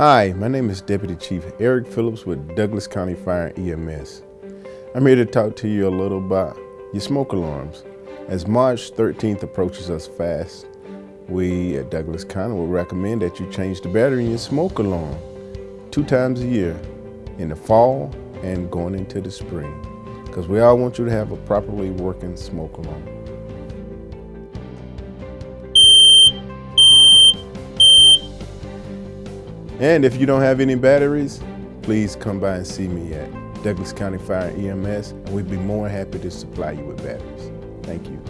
Hi, my name is Deputy Chief Eric Phillips with Douglas County Fire EMS. I'm here to talk to you a little about your smoke alarms. As March 13th approaches us fast, we at Douglas County will recommend that you change the battery in your smoke alarm two times a year, in the fall and going into the spring, because we all want you to have a properly working smoke alarm. And if you don't have any batteries, please come by and see me at Douglas County Fire EMS, and we'd be more than happy to supply you with batteries. Thank you.